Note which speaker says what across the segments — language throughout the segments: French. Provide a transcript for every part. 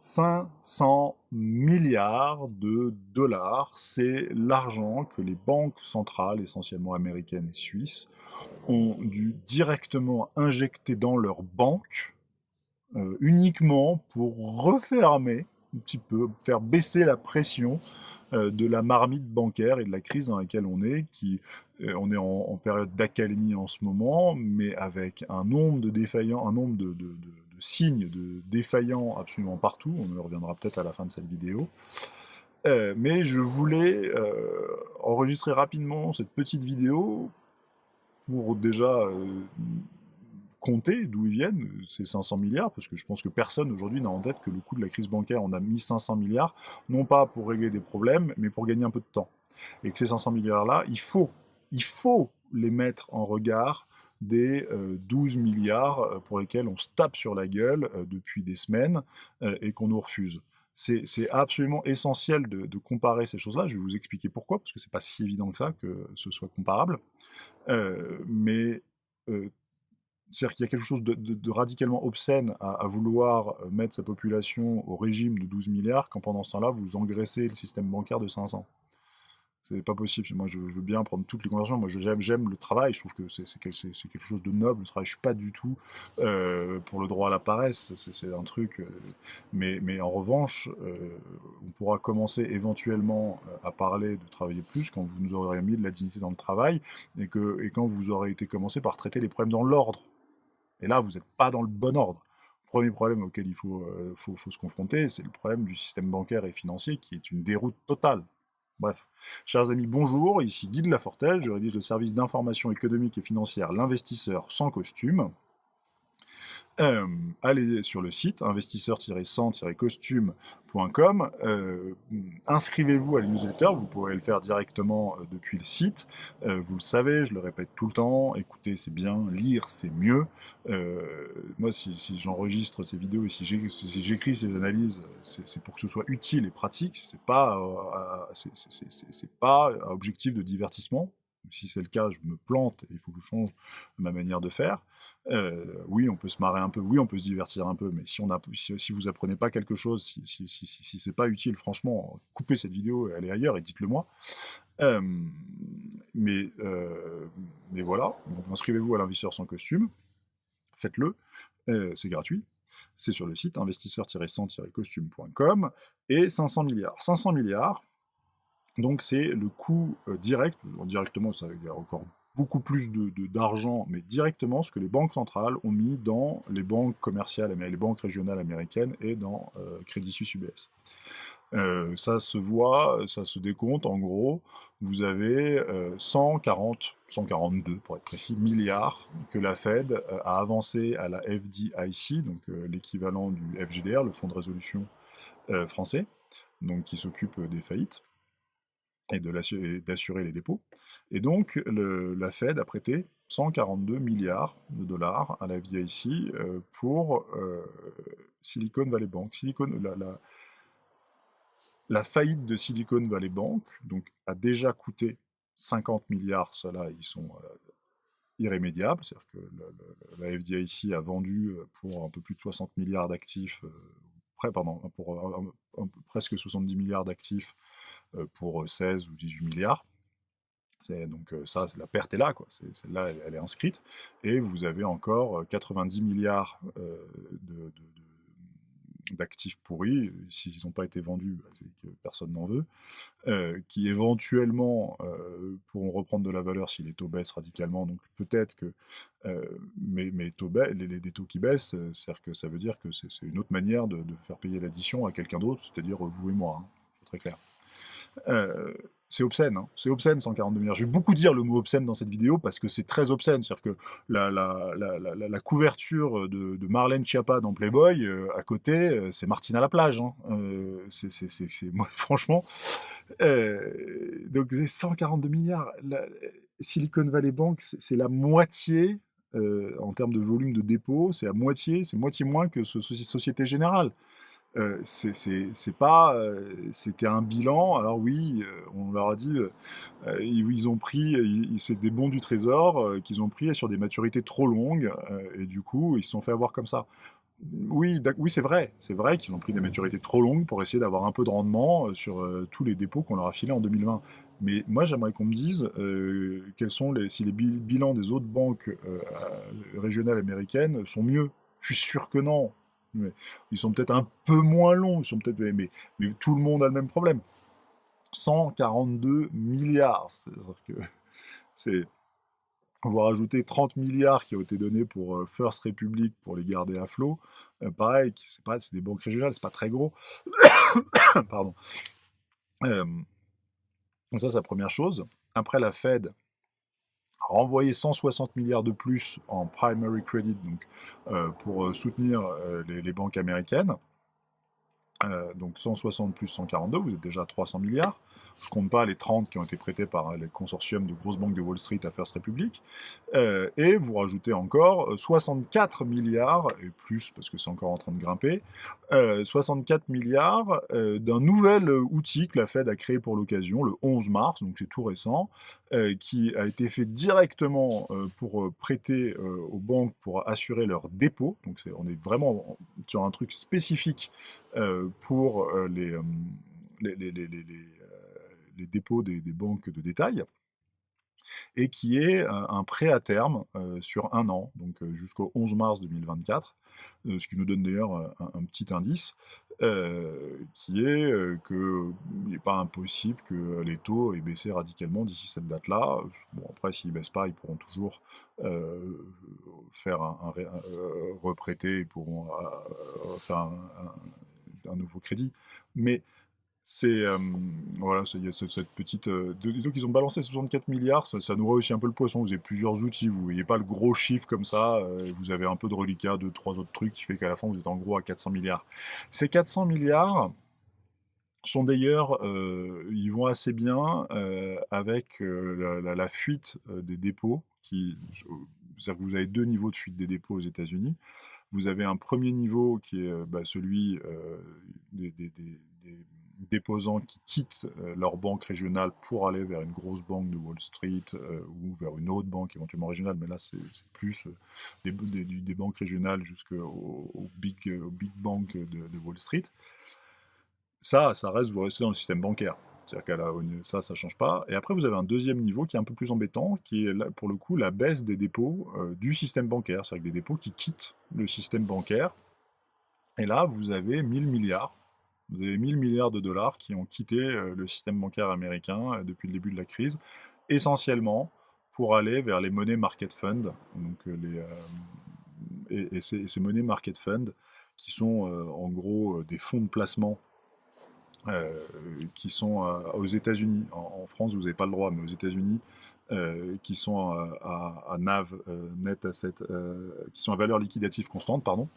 Speaker 1: 500 milliards de dollars, c'est l'argent que les banques centrales, essentiellement américaines et suisses, ont dû directement injecter dans leurs banques, euh, uniquement pour refermer un petit peu, faire baisser la pression euh, de la marmite bancaire et de la crise dans laquelle on est, qui euh, on est en, période d'accalmie en ce moment, mais avec un nombre de défaillants, un nombre de signes de défaillants absolument partout, on y reviendra peut-être à la fin de cette vidéo. Euh, mais je voulais euh, enregistrer rapidement cette petite vidéo pour déjà euh, compter d'où ils viennent, ces 500 milliards, parce que je pense que personne aujourd'hui n'a en tête que le coût de la crise bancaire, on a mis 500 milliards, non pas pour régler des problèmes, mais pour gagner un peu de temps. Et que ces 500 milliards-là, il faut, il faut les mettre en regard des 12 euh, milliards euh, pour lesquels on se tape sur la gueule euh, depuis des semaines et qu'on nous refuse. C'est absolument essentiel de, comparer ces choses-là. Je vais vous expliquer pourquoi, parce que c'est pas si évident que ça que ce soit comparable. mais c'est-à-dire qu'il y a quelque chose de, radicalement obscène à, à, vouloir mettre sa population au régime de 12 milliards, quand pendant ce temps-là, vous engraissez le système bancaire de 500. C'est pas possible. Moi, je, veux bien prendre toutes les conversations. Moi, j'aime le travail. Je trouve que c'est quelque chose de noble. Le travail, je suis pas du tout euh, pour le droit à la paresse. C'est un truc. Euh, mais, en revanche, euh, on pourra commencer éventuellement à parler de travailler plus quand vous nous aurez mis de la dignité dans le travail et, que, et quand vous aurez été commencé par traiter les problèmes dans l'ordre. Et là, vous n'êtes pas dans le bon ordre. Premier problème auquel il faut se confronter, c'est le problème du système bancaire et financier qui est une déroute totale. Bref, chers amis, bonjour, ici Guy de Lafortelle, je rédige le service d'information économique et financière L'investisseur sans costume. Euh, allez sur le site investisseur-100-costume.com, euh, inscrivez-vous à la newsletter, vous pourrez le faire directement euh, depuis le site. vous le savez, je le répète tout le temps, écouter c'est bien, lire c'est mieux. moi, si, j'enregistre ces vidéos et si j'écris ces analyses, c'est pour que ce soit utile et pratique. C'est pas, c'est pas un objectif de divertissement si c'est le cas, je me plante, et il faut que je change ma manière de faire. Euh, oui, on peut se marrer un peu, oui, on peut se divertir un peu, mais si, vous apprenez pas quelque chose, si, si, si, si c'est pas utile, franchement, coupez cette vidéo, elle est ailleurs, et dites-le moi. Euh, mais, euh, mais voilà, inscrivez-vous à l'investisseur sans costume, faites-le, c'est gratuit, c'est sur le site investisseur-100-costume.com, et 500 milliards. 500 milliards, donc c'est le coût euh, direct, directement ça, il y a encore beaucoup plus d'argent, de, mais directement ce que les banques centrales ont mis dans les banques commerciales, les banques régionales américaines et dans euh, Crédit Suisse UBS. Euh, ça se voit, ça se décompte, en gros, vous avez 140, 142 pour être précis, milliards que la Fed a avancé à la FDIC, donc l'équivalent du FGDR, le Fonds de résolution français, donc qui s'occupe des faillites et d'assurer les dépôts. Et donc, la Fed a prêté 142 milliards de dollars à la FDIC euh, pour euh, Silicon Valley Bank. Silicon, la, la, faillite de Silicon Valley Bank donc, a déjà coûté 50 milliards, cela ils sont euh, irrémédiables, c'est-à-dire que la, FDIC a vendu pour un peu plus de 60 milliards d'actifs, pardon, pour presque 70 milliards d'actifs euh, pour 16 ou 18 milliards. Donc euh, ça, la perte est là. Celle-là, elle, est inscrite. Et vous avez encore 90 euh, milliards d'actifs pourris, s'ils n'ont pas été vendus, bah, c'est que personne n'en veut, qui éventuellement pourront reprendre de la valeur si les taux baissent radicalement, donc peut-être que, mais, mais taux les, taux qui baissent, cest que ça veut dire que c'est une autre manière de, faire payer l'addition à quelqu'un d'autre, c'est-à-dire vous et moi, hein. c'est très clair. Euh, c'est obscène, hein. c'est obscène 142 milliards. Je vais beaucoup dire le mot obscène dans cette vidéo parce que c'est très obscène. C'est-à-dire que la, couverture de, Marlène Schiappa dans Playboy, euh, à côté, euh, c'est Martine à la plage. Hein. franchement. donc c'est 142 milliards. Silicon Valley Bank, c'est la moitié en termes de volume de dépôt, c'est la moitié, c'est moitié moins que Société Générale. C'est pas, c'était un bilan. Alors oui, on leur a dit, ils, ont pris, c'est des bons du trésor qu'ils ont pris sur des maturités trop longues, et du coup, ils se sont fait avoir comme ça. Oui, oui c'est vrai. C'est vrai qu'ils ont pris des maturités trop longues pour essayer d'avoir un peu de rendement sur tous les dépôts qu'on leur a filés en 2020. Mais moi, j'aimerais qu'on me dise quels sont les, si les bilans des autres banques régionales américaines sont mieux. Je suis sûr que non. Mais ils sont peut-être un peu moins longs, ils sont peut-être, mais, tout le monde a le même problème. 142 milliards. C'est-à-dire que c'est on va rajouter 30 milliards qui ont été donnés pour euh, First Republic pour les garder à flot. Euh, pareil, c'est pas, des banques régionales, c'est pas très gros. Pardon. Euh, donc ça, c'est la première chose. Après, la Fed a renvoyé 160 milliards de plus en primary credit, donc pour soutenir les, banques américaines. donc 160 plus 142, vous êtes déjà à 300 milliards. Je compte pas les 30 qui ont été prêtés par hein, les consortiums de grosses banques de Wall Street à First Republic. Euh, et vous rajoutez encore 64 euh, milliards, et plus parce que c'est encore en train de grimper, 64 euh, milliards d'un nouvel outil que la Fed a créé pour l'occasion, le 11 mars, donc c'est tout récent, qui a été fait directement pour prêter aux banques pour assurer leurs dépôts. Donc on est vraiment sur un truc spécifique pour les les dépôts des, banques de détail, et qui est un, prêt à terme euh, sur un an, donc euh, jusqu'au 11 mars 2024, euh, ce qui nous donne d'ailleurs un, petit indice, qui est qu'il n'est pas impossible que les taux aient baissé radicalement d'ici cette date-là. Bon, après, s'ils ne baissent pas, ils pourront toujours faire un, reprêter, ils pourront faire un, nouveau crédit. Mais c'est voilà, il y a cette, petite. donc ils ont balancé 64 milliards, ça, ça nous réussit un peu le poisson. Vous avez plusieurs outils, vous voyez pas le gros chiffre comme ça, vous avez un peu de reliquat, deux, trois autres trucs qui fait qu'à la fin vous êtes en gros à 400 milliards. Ces 400 milliards sont d'ailleurs, ils vont assez bien avec la, fuite des dépôts, qui, c'est-à-dire que vous avez deux niveaux de fuite des dépôts aux États-Unis. Vous avez un premier niveau qui est bah, celui des déposants qui quittent euh, leur banque régionale pour aller vers une grosse banque de Wall Street euh, ou vers une autre banque éventuellement régionale, mais là c'est plus euh, des, banques régionales jusqu'au big, big bank de, Wall Street. Ça, ça reste, vous restez dans le système bancaire. C'est-à-dire qu'à ça, ça ne change pas. Et après, vous avez un deuxième niveau qui est un peu plus embêtant, qui est pour le coup la baisse des dépôts du système bancaire. C'est-à-dire des dépôts qui quittent le système bancaire. Et là, vous avez 1000 milliards vous avez 1000 milliards de dollars qui ont quitté euh, le système bancaire américain euh, depuis le début de la crise, essentiellement pour aller vers les monnaies market fund. Donc euh, les, et, ces, monnaies market fund qui sont en gros des fonds de placement qui sont aux États-Unis. En, France, vous n'avez pas le droit, mais aux États-Unis, qui sont à, NAV, net asset, qui sont à valeur liquidative constante, pardon.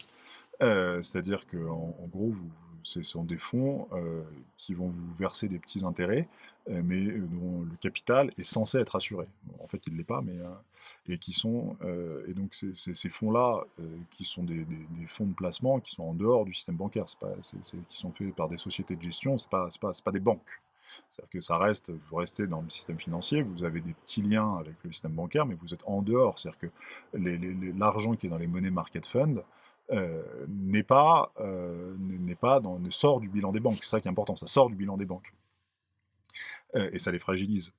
Speaker 1: C'est-à-dire qu'en en, gros, vous, ce sont des fonds euh, qui vont vous verser des petits intérêts, euh, mais dont le capital est censé être assuré. En fait, il ne l'est pas, mais euh, et qui sont et donc ces fonds-là, qui sont des, fonds de placement, qui sont en dehors du système bancaire, pas, qui sont faits par des sociétés de gestion, c'est pas, pas, pas des banques. C'est-à-dire que ça reste, vous restez dans le système financier, vous avez des petits liens avec le système bancaire, mais vous êtes en dehors. C'est-à-dire que l'argent qui est dans les monnaies market fund, euh, n'est pas, euh, n'est pas dans, ne sort du bilan des banques. C'est ça qui est important, ça sort du bilan des banques. Euh, et ça les fragilise.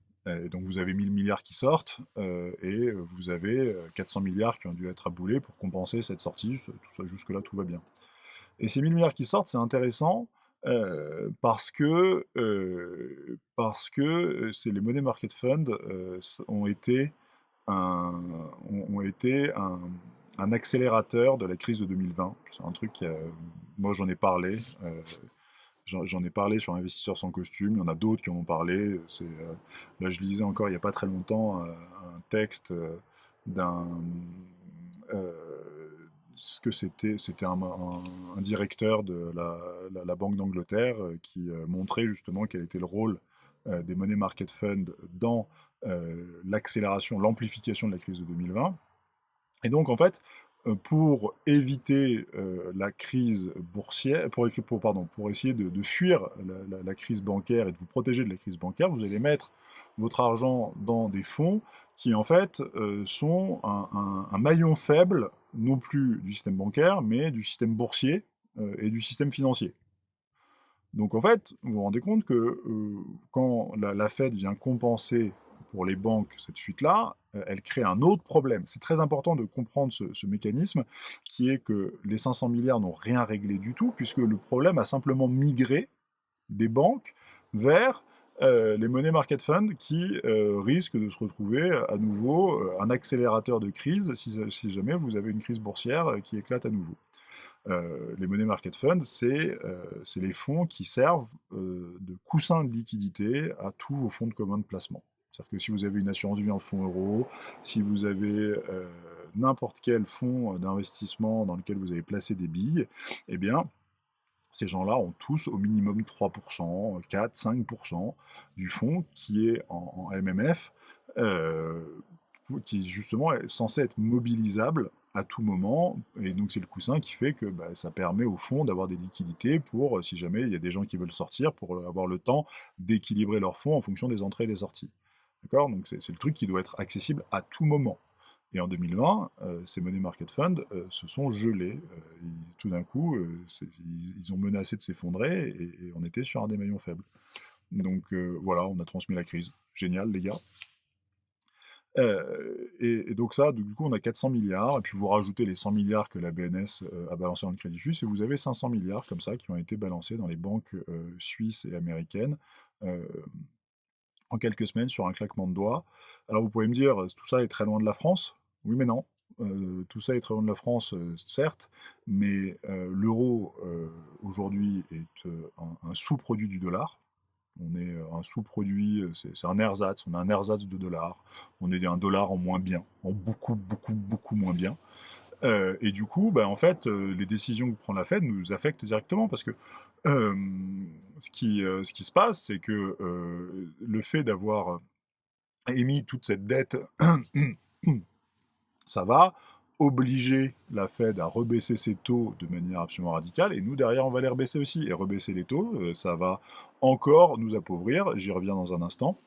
Speaker 1: donc vous avez 1000 milliards qui sortent, et vous avez 400 milliards qui ont dû être aboulés pour compenser cette sortie. Tout ça, jusque-là, tout va bien. Et ces 1000 milliards qui sortent, c'est intéressant, parce que, parce que c'est les monnaies market fund ont été ont été un, un accélérateur de la crise de 2020. C'est un truc, qui moi j'en ai parlé, euh, j'en ai parlé sur Investisseurs sans costume, il y en a d'autres qui en ont parlé. Euh, là je lisais encore il n'y a pas très longtemps euh, un texte d'un... ce que c'était C'était un, directeur de la, Banque d'Angleterre qui montrait justement quel était le rôle des monnaies market fund dans l'accélération, l'amplification de la crise de 2020. Et donc, en fait, pour éviter la crise boursière, pour, pour, pardon, pour essayer de, fuir la, crise bancaire et de vous protéger de la crise bancaire, vous allez mettre votre argent dans des fonds qui en fait sont un, maillon faible, non plus du système bancaire, mais du système boursier et du système financier. Donc en fait, vous vous rendez compte que quand la, Fed vient compenser pour les banques cette fuite-là, euh, elle crée un autre problème. C'est très important de comprendre ce, mécanisme, qui est que les 500 milliards n'ont rien réglé du tout, puisque le problème a simplement migré des banques vers euh, les money market funds qui risquent de se retrouver à nouveau un accélérateur de crise si, jamais vous avez une crise boursière qui éclate à nouveau. Euh, les money market funds, c'est euh, les fonds qui servent euh, de coussin de liquidité à tous vos fonds de commun de placement. C'est-à-dire que si vous avez une assurance vie en fonds euros, si vous avez n'importe quel fonds d'investissement dans lequel vous avez placé des billes, eh bien, ces gens-là ont tous au minimum 3%, 4%, 5% du fonds qui est en, MMF, qui justement est censé être mobilisable à tout moment, et donc c'est le coussin qui fait que bah, ça permet au fond d'avoir des liquidités pour, euh, si jamais il y a des gens qui veulent sortir, pour avoir le temps d'équilibrer leurs fonds en fonction des entrées et des sorties. Donc c'est le truc qui doit être accessible à tout moment. Et en 2020, euh, ces money market funds euh, se sont gelés. tout d'un coup, ils, ont menacé de s'effondrer et, on était sur un des maillons faibles. Donc voilà, on a transmis la crise. Génial, les gars. Euh, et, donc ça, du coup, on a 400 milliards, et puis vous rajoutez les 100 milliards que la BNS euh, a balancé dans le Crédit Suisse, et vous avez 500 milliards comme ça qui ont été balancés dans les banques euh, suisses et américaines en quelques semaines sur un claquement de doigts. Alors vous pouvez me dire, tout ça est très loin de la France? Oui, mais non. tout ça est très loin de la France, certes, mais l'euro aujourd'hui est un sous-produit du dollar, on est un sous-produit, c'est un ersatz, on a un ersatz de dollars, on est un dollar en moins bien, en beaucoup, beaucoup, beaucoup moins bien. Euh, et du coup, bah, en fait, les décisions que prend la Fed nous affectent directement parce que ce, qui, ce qui se passe, c'est que le fait d'avoir émis toute cette dette, ça va obliger la Fed à rebaisser ses taux de manière absolument radicale, et nous, derrière, on va les rebaisser aussi. Et rebaisser les taux, euh, ça va encore nous appauvrir, j'y reviens dans un instant.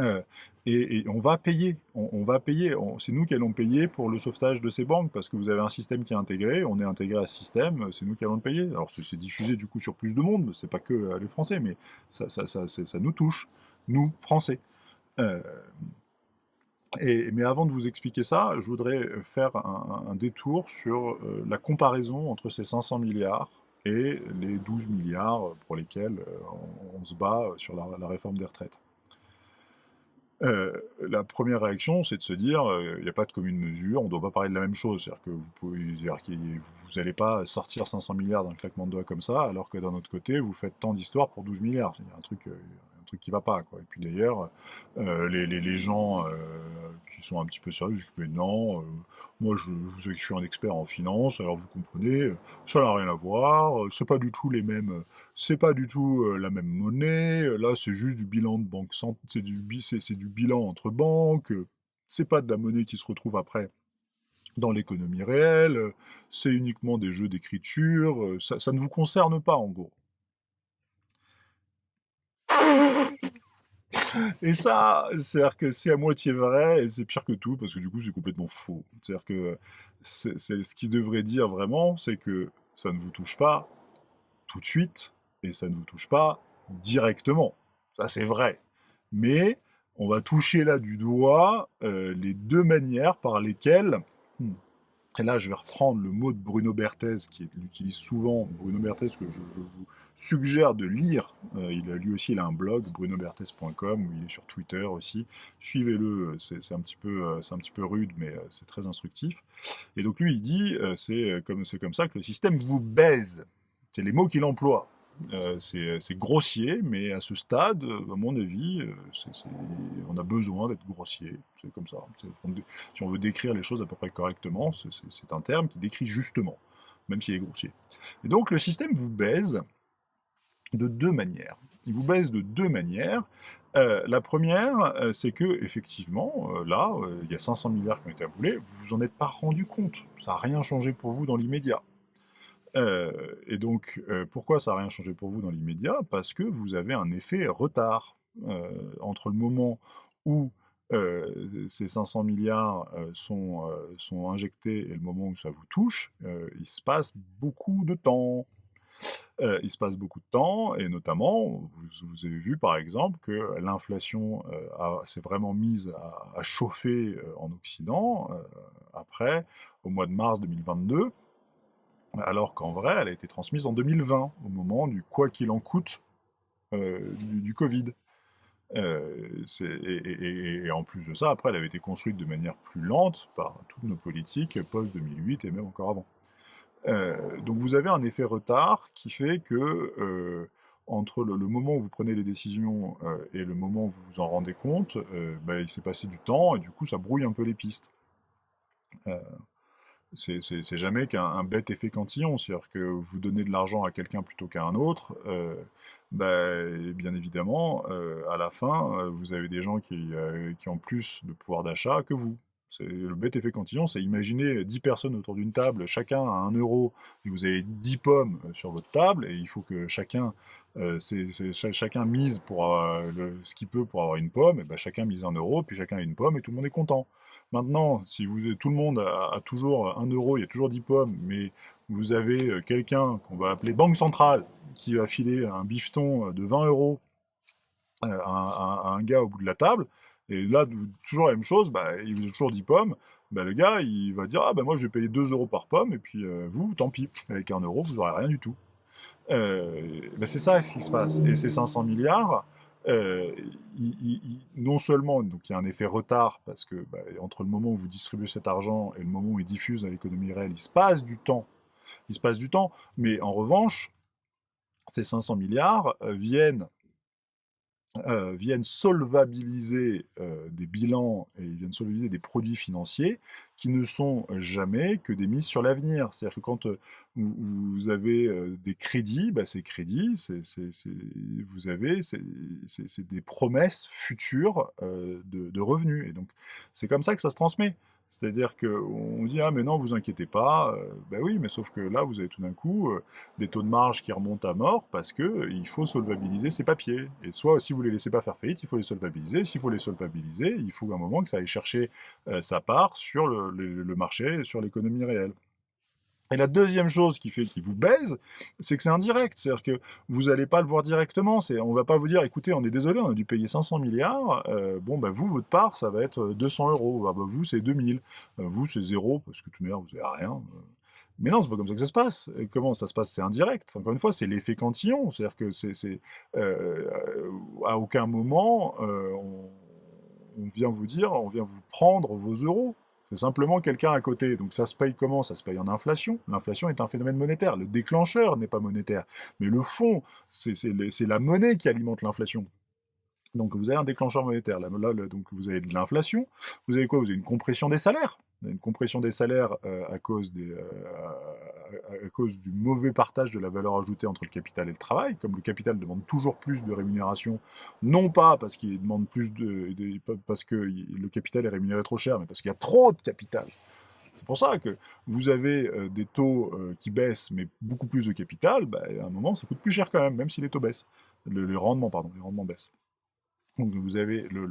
Speaker 1: Euh, et, on va payer, on, va payer, c'est nous qui allons payer pour le sauvetage de ces banques, parce que vous avez un système qui est intégré, on est intégré à ce système, c'est nous qui allons le payer. Alors c'est diffusé du coup sur plus de monde, c'est pas que euh, les Français, mais ça, nous touche, nous, Français mais avant de vous expliquer ça, je voudrais faire un, détour sur euh, la comparaison entre ces 500 milliards et les 12 milliards pour lesquels euh, on, se bat sur la, réforme des retraites. La première réaction, c'est de se dire, il n'y a pas de commune mesure, on ne doit pas parler de la même chose. C'est-à-dire que vous n'allez pas sortir 500 milliards d'un claquement de doigts comme ça, alors que d'un autre côté, vous faites tant d'histoires pour 12 milliards. Il y a un truc, truc qui va pas. Quoi. Et puis d'ailleurs, euh, les, les, gens euh, qui sont un petit peu sérieux disent mais non, euh, moi je, je, je, suis un expert en finance, alors vous comprenez, ça n'a rien à voir, c'est pas du tout les mêmes, c'est pas du tout la même monnaie, là c'est juste du bilan de banque, c'est du, bilan entre banques, c'est pas de la monnaie qui se retrouve après dans l'économie réelle, c'est uniquement des jeux d'écriture, ça ne vous concerne pas en gros. Et ça, c'est à moitié vrai et c'est pire que tout parce que du coup c'est complètement faux. C'est-à-dire que ce qui devrait dire vraiment, c'est que ça ne vous touche pas tout de suite et ça ne vous touche pas directement. Ça c'est vrai. Mais on va toucher là du doigt euh, les deux manières par lesquelles hmm, et là, je vais reprendre le mot de Bruno Berthez, qui utilise souvent, Bruno Berthez, que je, vous suggère de lire. Euh, il a, lui aussi, il a un blog, brunoberthez.com, il est sur Twitter aussi. Suivez-le, c'est un, petit peu, euh, un petit peu rude, mais euh, c'est très instructif. Et donc lui, il dit, c'est comme, comme ça que le système vous baise. C'est les mots qu'il emploie. Euh, c'est grossier, mais à ce stade, euh, à mon avis, euh, on a besoin d'être grossier. C'est comme ça. Si on veut décrire les choses à peu près correctement, c'est un terme qui décrit justement, même s'il est grossier. Et donc le système vous baise de deux manières. Il vous baise de deux manières. la première, c'est que effectivement, là, il y a 500 milliards qui ont été aboulés, vous vous en êtes pas rendu compte. Ça n'a rien changé pour vous dans l'immédiat. Et donc, pourquoi ça n'a rien changé pour vous dans l'immédiat? Parce que vous avez un effet retard entre le moment où ces 500 milliards sont, sont injectés et le moment où ça vous touche, il se passe beaucoup de temps. il se passe beaucoup de temps, et notamment, vous, avez vu par exemple que l'inflation s'est vraiment mise à, chauffer en Occident, après, au mois de mars 2022, alors qu'en vrai, elle a été transmise en 2020, au moment du quoi qu'il en coûte du, du Covid. Euh, et, en plus de ça, après, elle avait été construite de manière plus lente par toutes nos politiques post-2008 et même encore avant. Euh, donc vous avez un effet retard qui fait que euh, entre le, moment où vous prenez les décisions et le moment où vous vous en rendez compte, bah, il s'est passé du temps et du coup ça brouille un peu les pistes c'est jamais qu'un bête effet cantillon, c'est-à-dire que vous donnez de l'argent à quelqu'un plutôt qu'à un autre, euh, bah, bien évidemment, euh, à la fin, euh, vous avez des gens qui, qui ont plus de pouvoir d'achat que vous. Le bête effet cantillon, c'est imaginer 10 personnes autour d'une table, chacun a 1 euro, et vous avez 10 pommes sur votre table, et il faut que chacun, chacun mise pour le, ce qu'il peut pour avoir une pomme, et ben chacun mise 1 euro, puis chacun a une pomme, et tout le monde est content. Maintenant, si vous, tout le monde a, toujours 1 euro, il y a toujours 10 pommes, mais vous avez euh, quelqu'un qu'on va appeler Banque Centrale, qui va filer un bifton de 20 euros euh, à, un gars au bout de la table, et là, toujours la même chose, bah, il vous a toujours 10 pommes, bah, le gars, il va dire, ah ben moi je vais payer 2 euros par pomme, et puis euh, vous, tant pis, avec 1 euro, vous n'aurez rien du tout. Bah, c'est ça ce qui se passe. Et ces 500 milliards, euh, non seulement donc il y a un effet retard, parce que entre le moment où vous distribuez cet argent et le moment où il diffuse dans l'économie réelle, il se passe du temps. Il se passe du temps, mais en revanche, ces 500 milliards euh, viennent euh, viennent solvabiliser euh, des bilans et viennent solvabiliser des produits financiers qui ne sont jamais que des mises sur l'avenir. C'est-à-dire que quand euh, vous, avez des crédits, bah, ces crédits, vous avez c'est des promesses futures de, de, revenus. Et donc c'est comme ça que ça se transmet. C'est-à-dire qu'on dit ah mais non vous inquiétez pas, ben oui mais sauf que là vous avez tout d'un coup des taux de marge qui remontent à mort parce que il faut solvabiliser ces papiers. Et soit si vous les laissez pas faire faillite, il faut les solvabiliser. S'il faut les solvabiliser, il faut un moment que ça aille chercher sa part sur le marché, sur l'économie réelle. Et la deuxième chose qui fait qu'il vous baise, c'est que c'est indirect. C'est-à-dire que vous n'allez pas le voir directement. On ne va pas vous dire, écoutez, on est désolé, on a dû payer 500 milliards. Euh, bon, bah, vous, votre part, ça va être 200 euros. Ah, bah, vous, c'est 2000. Euh, vous, c'est zéro, parce que tout le vous n'avez rien. Mais non, c'est pas comme ça que ça se passe. comment ça se passe? C'est indirect. Encore une fois, c'est l'effet cantillon. C'est-à-dire que c'est, euh, à aucun moment, on vient vous dire, on vient vous prendre vos euros. C'est simplement quelqu'un à côté. Donc ça se paye comment? Ça se paye en inflation. L'inflation est un phénomène monétaire. Le déclencheur n'est pas monétaire. Mais le fond, c'est la monnaie qui alimente l'inflation. Donc vous avez un déclencheur monétaire. Là, donc vous avez de l'inflation. Vous avez quoi? Vous avez une compression des salaires une compression des salaires euh, à, cause des, euh, à, cause du mauvais partage de la valeur ajoutée entre le capital et le travail. Comme le capital demande toujours plus de rémunération, non pas parce qu'il demande plus de, parce que le capital est rémunéré trop cher, mais parce qu'il y a trop de capital. C'est pour ça que vous avez euh, des taux qui baissent, mais beaucoup plus de capital, bah, à un moment, ça coûte plus cher quand même, même si les taux baissent. Le, le rendement, pardon, les rendements baissent. Donc vous avez le,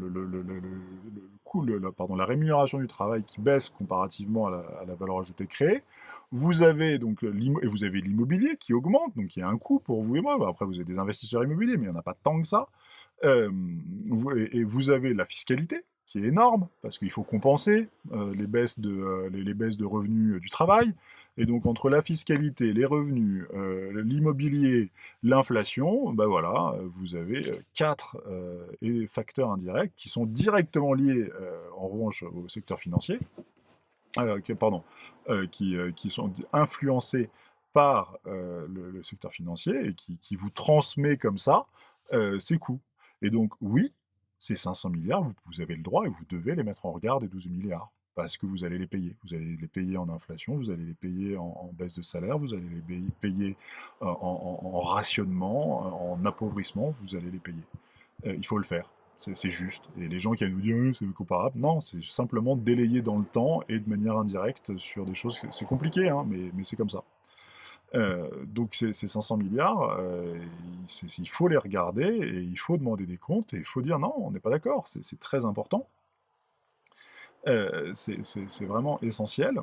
Speaker 1: coût, pardon, la rémunération du travail qui baisse comparativement à la, valeur ajoutée créée. Vous avez donc et vous avez l'immobilier qui augmente, donc il y a un coût pour vous et moi. Après vous avez des investisseurs immobiliers, mais il n'y en a pas tant que ça. Euh, et vous avez la fiscalité qui est énorme, parce qu'il faut compenser euh, les, baisses de, euh, les, baisses de revenus du travail. Et donc entre la fiscalité, les revenus, euh, l'immobilier, l'inflation, ben voilà, vous avez quatre facteurs indirects qui sont directement liés, en revanche, au secteur financier, pardon, qui, qui, sont influencés par le, secteur financier et qui, qui, vous transmet comme ça ces coûts. Et donc oui, ces 500 milliards, vous, avez le droit et vous devez les mettre en regard des 12 milliards. Parce que vous allez les payer. Vous allez les payer en inflation, vous allez les payer en, baisse de salaire, vous allez les payer en, rationnement, en appauvrissement, vous allez les payer. Euh, il faut le faire. c'est juste. Et les gens qui vous dire c'est comparable, non, c'est simplement délayé dans le temps et de manière indirecte sur des choses. C'est compliqué, hein, mais c'est comme ça. Euh, donc ces, 500 milliards, euh, il faut les regarder et il faut demander des comptes et il faut dire non, on n'est pas d'accord, c'est très important. Euh, c'est vraiment essentiel.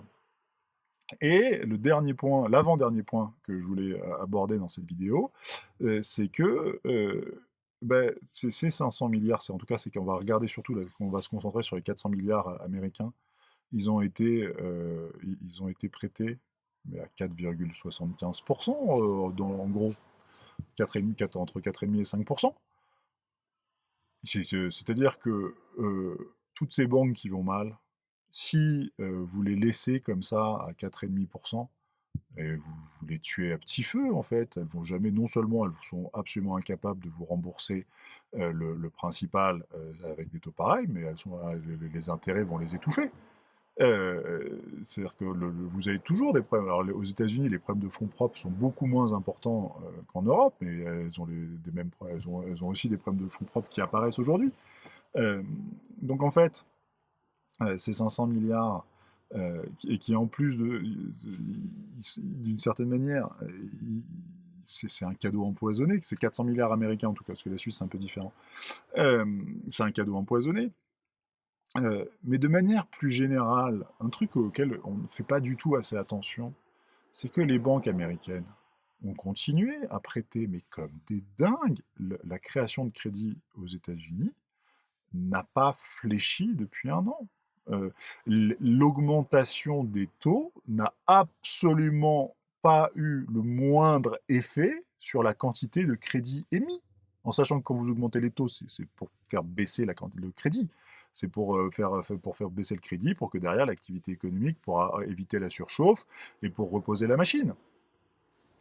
Speaker 1: Et le dernier point, l'avant-dernier point que je voulais aborder dans cette vidéo, c'est que ben, ces 500 milliards, en tout cas, c'est qu'on va regarder surtout, qu'on va se concentrer sur les 400 milliards américains. Ils ont été, ils ont été prêtés mais à 4,75%, euh, en gros, 4,5, entre 4,5% et 5%. C'est-à-dire que euh, toutes ces banques qui vont mal, si euh, vous les laissez comme ça à 4,5%, et vous, les tuez à petit feu en fait, elles vont jamais, non seulement elles sont absolument incapables de vous rembourser le, principal avec des taux pareils, mais les intérêts vont les étouffer. Euh, c'est-à-dire que vous avez toujours des problèmes. Alors, aux États-Unis, les problèmes de fonds propres sont beaucoup moins importants euh, qu'en Europe, mais elles ont, des mêmes, elles ont, aussi des problèmes de fonds propres qui apparaissent aujourd'hui. Euh, donc, en fait, ces 500 milliards, et qui en plus, d'une certaine manière, c'est un cadeau empoisonné, c'est 400 milliards américains en tout cas, parce que la Suisse c'est un peu différent. c'est un cadeau empoisonné euh, mais de manière plus générale, un truc auquel on ne fait pas du tout assez attention, c'est que les banques américaines ont continué à prêter, mais comme des dingues, la création de crédit aux États-Unis n'a pas fléchi depuis un an. Euh, l'augmentation des taux n'a absolument pas eu le moindre effet sur la quantité de crédit émis. En sachant que quand vous augmentez les taux, c'est pour faire baisser la, le crédit c'est pour, faire, pour faire baisser le crédit, pour que derrière l'activité économique pourra éviter la surchauffe et pour reposer la machine.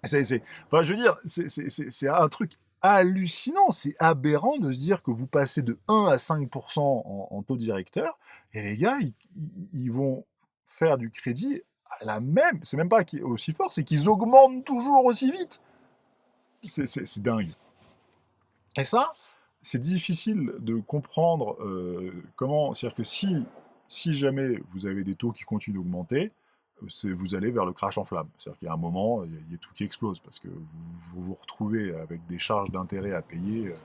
Speaker 1: C'est, enfin, je veux dire, c'est un truc hallucinant, c'est aberrant de se dire que vous passez de 1 à 5% en, taux directeur, et les gars, ils, vont faire du crédit à la même, c'est même pas aussi fort, c'est qu'ils augmentent toujours aussi vite. C'est dingue. Et ça, c'est difficile de comprendre euh, comment. C'est-à-dire que si, si jamais vous avez des taux qui continuent d'augmenter, vous allez vers le crash en flamme. C'est-à-dire qu'il y a un moment, il y, a tout qui explose parce que vous vous, retrouvez avec des charges d'intérêt à payer. Euh,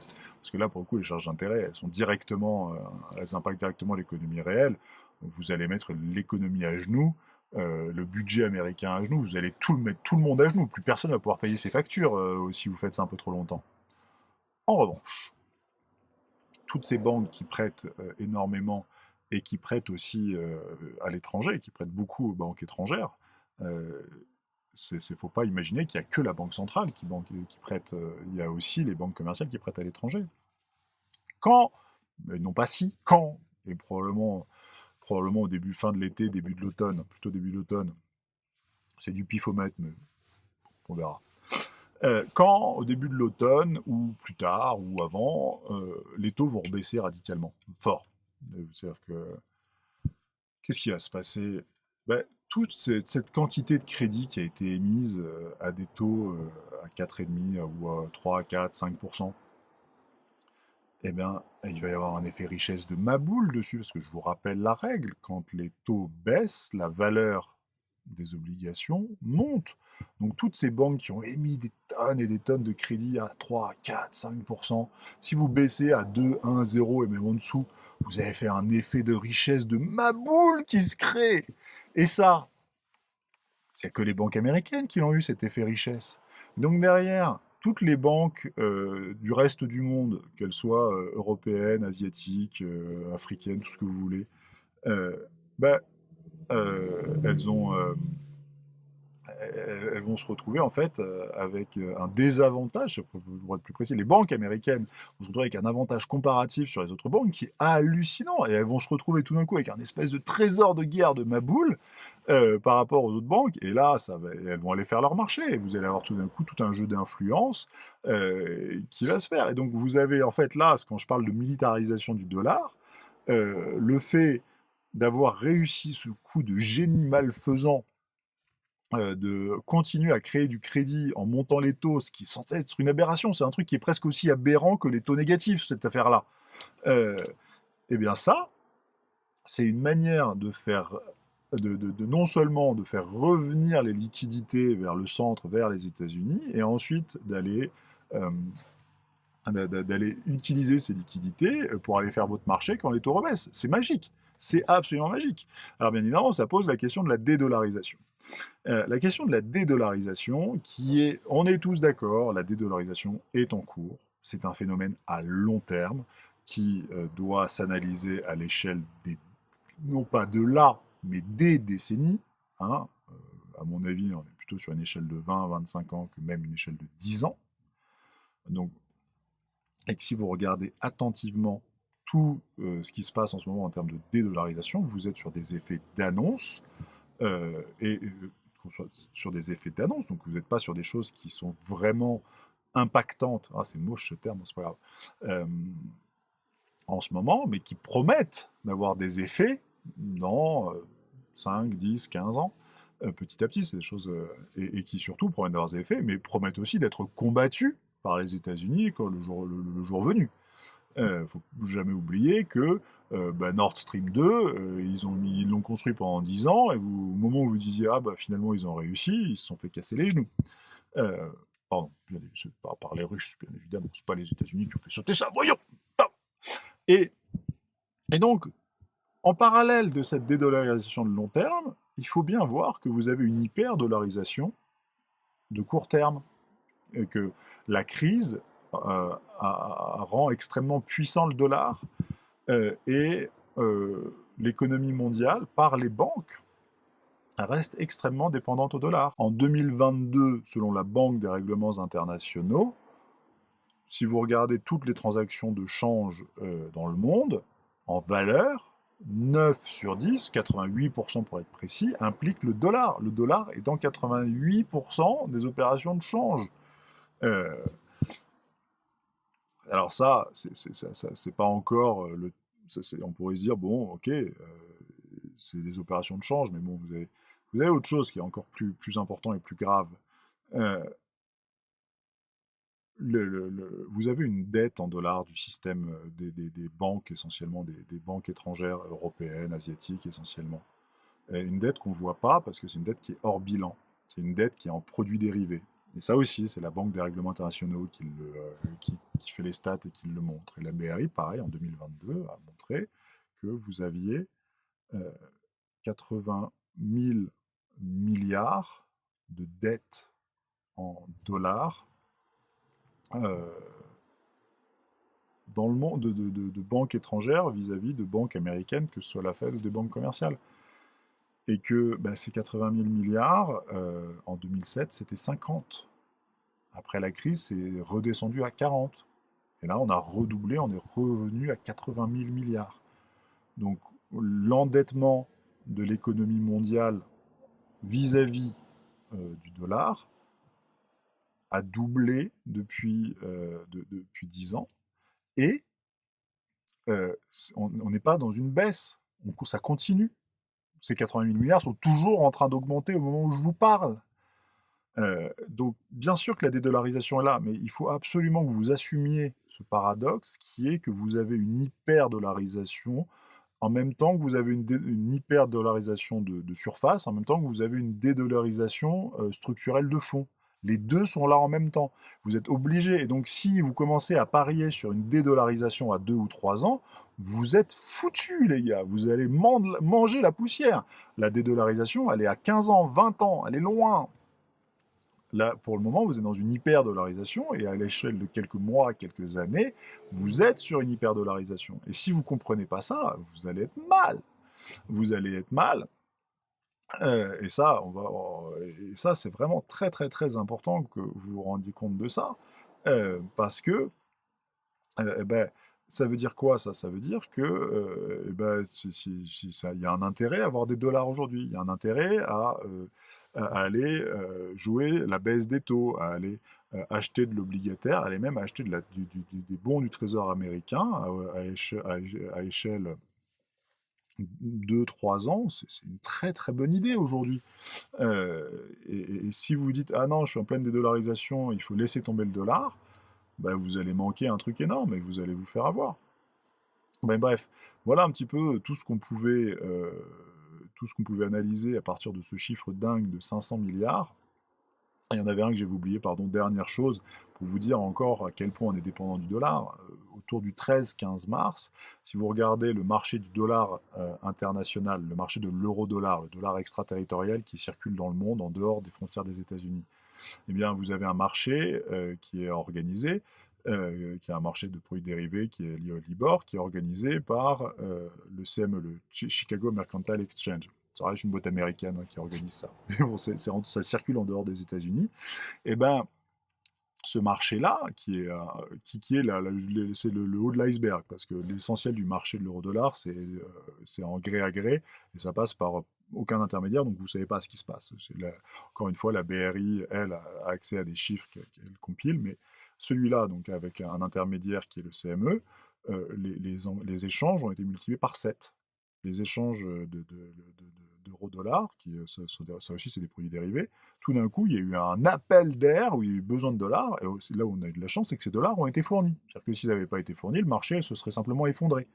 Speaker 1: parce que là, pour le coup, les charges d'intérêt, elles sont directement, euh, elles impactent directement l'économie réelle. Vous allez mettre l'économie à genoux. le budget américain à genoux, vous allez tout le mettre tout le monde à genoux, plus personne ne va pouvoir payer ses factures si vous faites ça un peu trop longtemps. En revanche, toutes ces banques qui prêtent euh, énormément et qui prêtent aussi euh, à l'étranger, qui prêtent beaucoup aux banques étrangères, euh, il ne faut pas imaginer qu'il n'y a que la Banque centrale qui, qui prête, il y a aussi les banques commerciales qui prêtent à l'étranger. Quand, mais non pas si, quand, et probablement, probablement au début, fin de l'été, début de l'automne, plutôt début de l'automne, c'est du pifomètre, mais on verra. Euh, quand, au début de l'automne, ou plus tard, ou avant, euh, les taux vont baisser radicalement, fort. C'est-à-dire que, qu'est-ce qui va se passer? Ben, Toute cette, quantité de crédit qui a été émise euh, à des taux à 4,5 ou à 3, 4, 5%, eh bien, il va y avoir un effet richesse de maboule dessus, parce que je vous rappelle la règle, quand les taux baissent, la valeur des obligations monte. Donc toutes ces banques qui ont émis des tonnes et des tonnes de crédit à 3, 4, 5%, si vous baissez à 2, 1, 0 et même en dessous, vous avez fait un effet de richesse de maboule qui se crée. Et ça, c'est que les banques américaines qui l'ont eu cet effet richesse. Donc derrière, toutes les banques euh, du reste du monde, qu'elles soient euh, européennes, asiatiques, euh, africaines, tout ce que vous voulez, ben, elles ont elles vont se retrouver en fait euh, avec euh, un désavantage, pour être plus précis, les banques américaines vont se retrouver avec un avantage comparatif sur les autres banques qui est hallucinant, et elles vont se retrouver tout d'un coup avec un espèce de trésor de guerre de Maboule euh, par rapport aux autres banques, et là, elles vont aller faire leur marché, et vous allez avoir tout d'un coup tout un jeu d'influence qui va se faire. Et donc vous avez en fait là, quand je parle de militarisation du dollar, le fait d'avoir réussi ce coup de génie malfaisant de continuer à créer du crédit en montant les taux, ce qui est censé être une aberration, c'est un truc qui est presque aussi aberrant que les taux négatifs, cette affaire-là. eh bien ça, c'est une manière de faire de, non seulement de faire revenir les liquidités vers le centre, vers les États-Unis, et ensuite d'aller d'aller utiliser ces liquidités pour aller faire votre marché quand les taux rebaissent. C'est magique. C'est absolument magique. Alors bien évidemment, ça pose la question de la dédollarisation. Euh, la question de la dédollarisation, qui est, on est tous d'accord, la dédollarisation est en cours. C'est un phénomène à long terme qui euh, doit s'analyser à l'échelle des, non pas de là, mais des décennies. Hein. Euh, à mon avis, on est plutôt sur une échelle de 20, 25 ans que même une échelle de 10 ans. Donc, et que si vous regardez attentivement tout ce qui se passe en ce moment en termes de dédollarisation, vous êtes sur des effets d'annonce, euh, et sur des effets d'annonce, donc vous n'êtes pas sur des choses qui sont vraiment impactantes, ah, c'est moche ce terme, c'est pas grave, euh, en ce moment, mais qui promettent d'avoir des effets dans 5, 10, 15 ans, euh, petit à petit, c'est des choses, et, qui surtout promettent d'avoir des effets, mais promettent aussi d'être combattus par les États-Unis le jour, le jour venu. Euh, faut jamais oublier que euh, bah, Nord Stream 2, euh, ils l'ont construit pendant 10 ans, et au moment où vous disiez, ah bah finalement ils ont réussi, ils se sont fait casser les genoux. pardon, par, par, les Russes, bien évidemment, c'est pas les États-Unis qui ont fait sauter ça, voyons et donc, en parallèle de cette dédollarisation de long terme, il faut bien voir que vous avez une hyper-dollarisation de court terme, et que la crise euh, rend extrêmement puissant le dollar euh, et euh, l'économie mondiale, par les banques, reste extrêmement dépendante au dollar. En 2022, selon la Banque des règlements internationaux, si vous regardez toutes les transactions de change dans le monde, en valeur, 9 sur 10, 88% pour être précis, impliquent le dollar. Le dollar est dans 88% des opérations de change. Alors ça, c'est pas encore le... on pourrait se dire, bon, ok, c'est des opérations de change, mais bon, vous avez, autre chose qui est encore plus, important et plus grave. le, vous avez une dette en dollars du système des, banques, essentiellement des, banques étrangères, européennes, asiatiques essentiellement. une dette qu'on ne voit pas parce que c'est une dette qui est hors bilan. C'est une dette qui est en produits dérivés. Et ça aussi, c'est la Banque des règlements internationaux qui, euh, fait les stats et qui le montre. Et la BRI, pareil, en 2022, a montré que vous aviez 80 euh, 000 milliards de dettes en dollars euh, dans le monde de, banques étrangères vis-à-vis de banques américaines, que ce soit la Fed ou des banques commerciales. Et que bah, ces 80 000 milliards, euh, en 2007, c'était 50. Après la crise, c'est redescendu à 40. Et là, on a redoublé, on est revenu à 80 000 milliards. Donc l'endettement de l'économie mondiale vis-à-vis euh, du dollar a doublé depuis, euh, depuis 10 ans. Et on n'est pas dans une baisse, ça continue ces 80 000 milliards sont toujours en train d'augmenter au moment où je vous parle. Euh, donc, bien sûr que la dédollarisation est là, mais il faut absolument que vous assumiez ce paradoxe qui est que vous avez une hyper-dollarisation en même temps que vous avez une, hyper-dollarisation de, surface, en même temps que vous avez une dédollarisation euh, structurelle de fond. Les deux sont là en même temps. Vous êtes obligé. Et donc, si vous commencez à parier sur une dédollarisation à deux ou trois ans, vous êtes foutus, les gars. Vous allez manger la poussière. La dédollarisation, elle est à 15 ans, 20 ans. Elle est loin. Là, pour le moment, vous êtes dans une hyper-dollarisation et à l'échelle de quelques mois, quelques années, vous êtes sur une hyper-dollarisation. Et si vous ne comprenez pas ça, vous allez être mal. Vous allez être mal et ça, on va, et ça, c'est vraiment très, très, très important que vous vous rendiez compte de ça, parce que, eh ben, ça veut dire quoi ça? Ça veut dire que, eh ben, si, ça, il y a un intérêt à avoir des dollars aujourd'hui, il y a un intérêt à, aller jouer la baisse des taux, à aller acheter de l'obligataire, à aller même acheter des bons du Trésor américain à, à échelle 2-3 ans, c'est une très très bonne idée aujourd'hui. Euh, et, si vous dites ah non, je suis en pleine dédollarisation, il faut laisser tomber le dollar, bah, vous allez manquer un truc énorme et vous allez vous faire avoir. Ben, bref, voilà un petit peu tout ce qu'on pouvait, heu, tout ce qu'on pouvait analyser à partir de ce chiffre dingue de 500 milliards. Il y en avait un que j'avais oublié, pardon, dernière chose, pour vous dire encore à quel point on est dépendant du dollar. Euh, autour du 13-15 mars, si vous regardez le marché du dollar euh, international, le marché de l'euro-dollar, le dollar extraterritorial qui circule dans le monde en dehors des frontières des États-Unis, eh bien, vous avez un marché euh, qui est organisé, qui est un marché de produits dérivés qui est lié au Libor, qui est organisé par le CME, le Chicago Mercantile Exchange ça reste une boîte américaine hein, qui organise ça. Mais bon, ça circule en dehors des États-Unis. Et eh ben, ce marché-là, qui est, euh, qui, est c'est le, haut de l'iceberg, parce que l'essentiel du marché de l'euro-dollar, c'est euh, en gré à gré, et ça passe par aucun intermédiaire, donc vous ne savez pas ce qui se passe. encore une fois, la BRI, elle, a accès à des chiffres qu'elle compile, mais celui-là, donc avec un intermédiaire qui est le CME, euh, les, les, échanges ont été multipliés par 7. Les échanges de d'euro-dollar, qui euh, ça, aussi c'est des produits dérivés, tout d'un coup il y a eu un appel d'air où il y a eu besoin de dollars, et là où on a eu de la chance, c'est que ces dollars ont été fournis. C'est-à-dire que s'ils n'avaient pas été fournis, le marché se serait simplement effondré.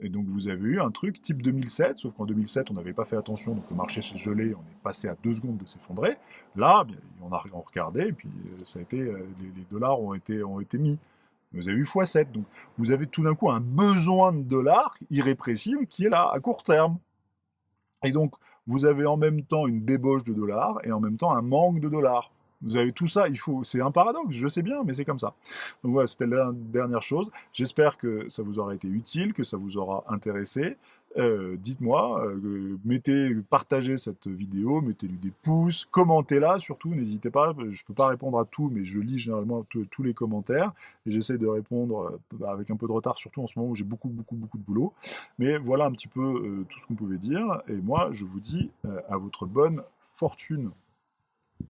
Speaker 1: Et donc vous avez eu un truc type 2007, sauf qu'en 2007 on n'avait pas fait attention, donc le marché s'est gelé, on est passé à deux secondes de s'effondrer. Là, on a regardé, et puis euh, ça a été, euh, les, dollars ont été, ont été mis. Vous avez eu x7, donc vous avez tout d'un coup un besoin de dollars irrépressible qui est là, à court terme. Et donc, vous avez en même temps une débauche de dollars et en même temps un manque de dollars. Vous avez tout ça, il faut, c'est un paradoxe, je sais bien, mais c'est comme ça. Donc voilà, c'était la dernière chose. J'espère que ça vous aura été utile, que ça vous aura intéressé. Euh, dites-moi, euh, mettez, partagez cette vidéo, mettez-lui des pouces, commentez-la surtout, n'hésitez pas, je ne peux pas répondre à tout, mais je lis généralement tous les commentaires, et j'essaie de répondre euh, avec un peu de retard, surtout en ce moment où j'ai beaucoup, beaucoup, beaucoup de boulot. Mais voilà un petit peu tout ce qu'on pouvait dire, et moi, je vous dis à votre bonne fortune.